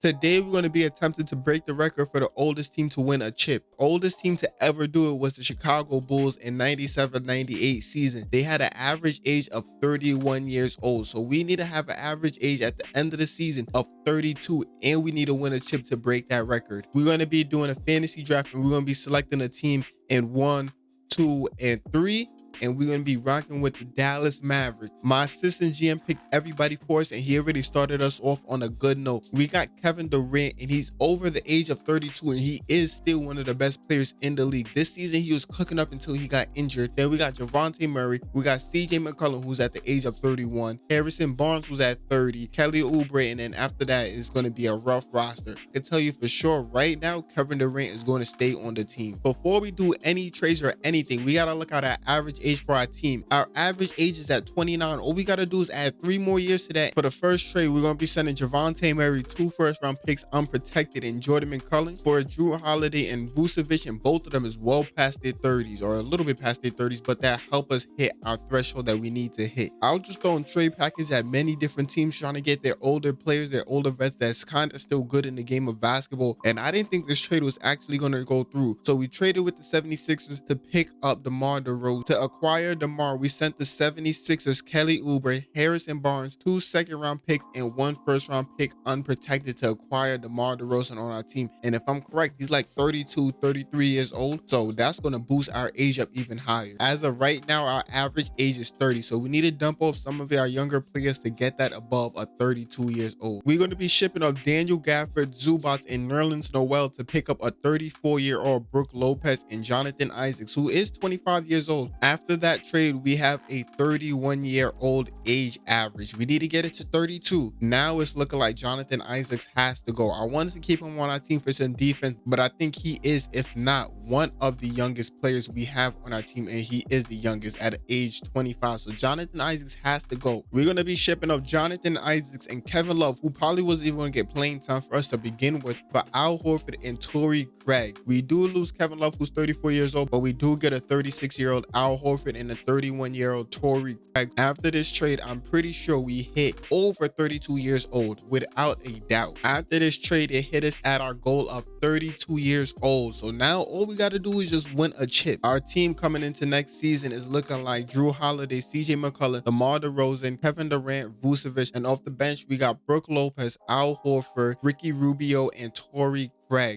Today, we're going to be attempting to break the record for the oldest team to win a chip. Oldest team to ever do it was the Chicago Bulls in 97-98 season. They had an average age of 31 years old. So we need to have an average age at the end of the season of 32 and we need to win a chip to break that record. We're going to be doing a fantasy draft and we're going to be selecting a team in one, two, and three and we're going to be rocking with the Dallas Mavericks. My assistant GM picked everybody for us, and he already started us off on a good note. We got Kevin Durant, and he's over the age of 32, and he is still one of the best players in the league. This season, he was cooking up until he got injured. Then we got Dejounte Murray. We got CJ McCollum, who's at the age of 31. Harrison Barnes, who's at 30. Kelly Oubre, and then after that, it's going to be a rough roster. I can tell you for sure right now, Kevin Durant is going to stay on the team. Before we do any trades or anything, we got to look at our average age for our team. Our average age is at 29. All we got to do is add three more years to that. For the first trade, we're going to be sending Dejounte Murray two first round picks unprotected and Jordan McCullough for Jrue Holiday and Vucevic, and both of them is well past their 30s or a little bit past their 30s, but that help us hit our threshold that we need to hit. I'll just throw in trade package at many different teams trying to get their older players, their older vets that's kind of still good in the game of basketball. And I didn't think this trade was actually going to go through. So we traded with the 76ers to pick up DeMar DeRozan to DeMar, we sent the 76ers Kelly Oubre, Harrison Barnes, two second round picks, and one first round pick unprotected to acquire DeMar DeRozan on our team. And if I'm correct, he's like 32, 33 years old. So that's going to boost our age up even higher. As of right now, our average age is 30. So we need to dump off some of our younger players to get that above a 32 years old. We're going to be shipping up Daniel Gafford, Zubac, and Nerlens Noel to pick up a 34 year old Brook Lopez and Jonathan Isaacs, who is 25 years old. After that trade, we have a 31 year old age average. We need to get it to 32. Now it's looking like Jonathan Isaacs has to go. I wanted to keep him on our team for some defense, but I think he is, if not one of the youngest players we have on our team, and he is the youngest at age 25. So Jonathan Isaacs has to go. We're going to be shipping off Jonathan Isaacs and Kevin Love, who probably wasn't even going to get playing time for us to begin with, but Al Horford and Torrey Craig. We do lose Kevin Love, who's 34 years old, but we do get a 36 year old Al Horford and a 31 year old Torrey Craig. After this trade, I'm pretty sure we hit over 32 years old without a doubt. After this trade, it hit us at our goal of 32 years old. So now all we got to do is just win a chip. Our team coming into next season is looking like Jrue Holiday, CJ McCollum, DeMar DeRozan, Kevin Durant, Vucevic, and off the bench, we got Brook Lopez, Al Horford, Ricky Rubio, and Torrey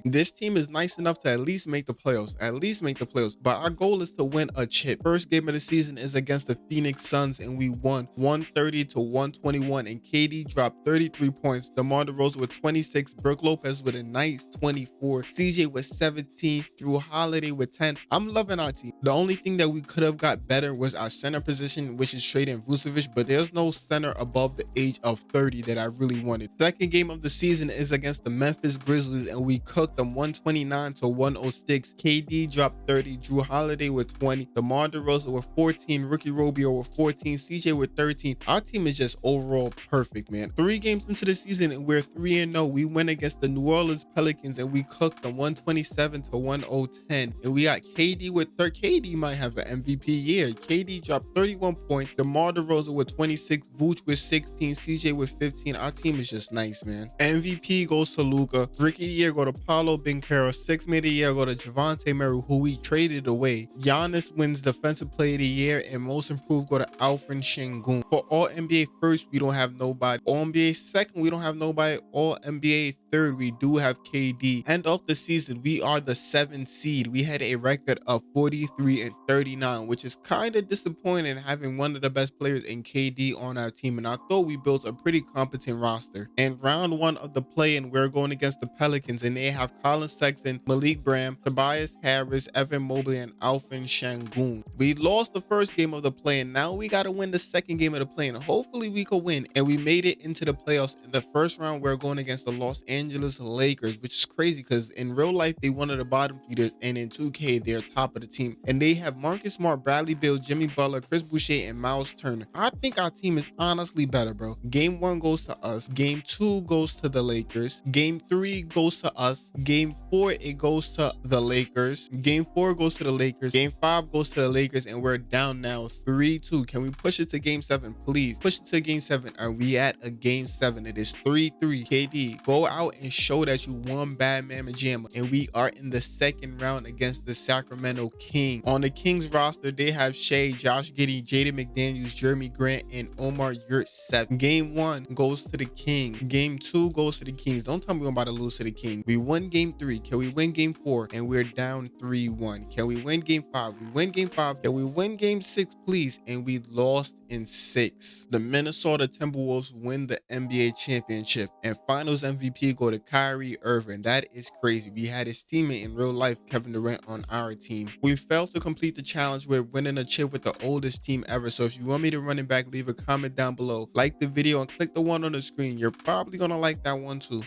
This team is nice enough to at least make the playoffs, at least make the playoffs. But our goal is to win a chip. First game of the season is against the Phoenix Suns, and we won 130 to 121. And KD dropped 33 points. DeMar DeRozan with 26, Brook Lopez with a nice 24, CJ with 17, Jrue Holiday with 10. I'm loving our team. The only thing that we could have got better was our center position, which is trading Vucevic, but there's no center above the age of 30 that I really wanted. Second game of the season is against the Memphis Grizzlies, and we cooked them 129 to 106. KD dropped 30, Jrue Holiday with 20, DeMar DeRozan with 14, Ricky Rubio with 14, CJ with 13. Our team is just overall perfect, man. Three games into the season, and we're 3 and 0. We went against the New Orleans Pelicans, and we cooked them 127 to 1010. And we got KD with 30. KD might have an MVP year. KD dropped 31 points, DeMar DeRozan with 26, Vooch with 16, CJ with 15. Our team is just nice, man. MVP goes to Luka. Rookie year go to Paolo Banchero. Six made a year go to Dejounte Murray, who we traded away. Giannis wins Defensive Player of the Year, and Most Improved go to Alperen Sengun. For All NBA first, we don't have nobody. All NBA second, we don't have nobody. All NBA third, we do have KD. End of the season, we are the seventh seed. We had a record of 43 and 39, which is kind of disappointing having one of the best players in KD on our team. And I thought we built a pretty competent roster. And round one of the play-in, we're going against the Pelicans, and they have Collin Sexton, Malik Branham, Tobias Harris, Evan Mobley, and Alperen Sengun. We lost the first game of the play-in. Now we got to win the second game of the play-in. Hopefully we could win. And we made it into the playoffs. In the first round, we're going against the Los Angeles Lakers, which is crazy because in real life, they one of the bottom feeders. And in 2K, they're top of the team. And they have Marcus Smart, Bradley Beal, Jimmy Butler, Chris Boucher, and Miles Turner. I think our team is honestly better, bro. Game one goes to us. Game two goes to the Lakers. Game three goes to us. Game four, it goes to the Lakers. Game four goes to the Lakers. Game five goes to the Lakers. And we're down now 3-2. Can we push it to game seven, please? Push it to game seven. Are we at a game seven? It is 3-3. KD, go out out and show that you won Bad Mama Jamma. And we are in the second round against the Sacramento King. On the Kings roster, they have Shai, Josh Giddey, Jaden McDaniels, Jerami Grant, and Omer Yurtseven. Game one goes to the King. Game two goes to the Kings. Don't tell me we're about to lose to the King. We won game three. Can we win game four? And we're down 3-1. Can we win game five? We win game five. Can we win game six, please? And we lost in six. The Minnesota Timberwolves win the NBA championship and finals MVP go to Kyrie Irving. That is crazy. We had his teammate in real life, Kevin Durant, on our team. We failed to complete the challenge with winning a chip with the oldest team ever. So if you want me to run it back, leave a comment down below. Like the video and click the one on the screen. You're probably gonna like that one too.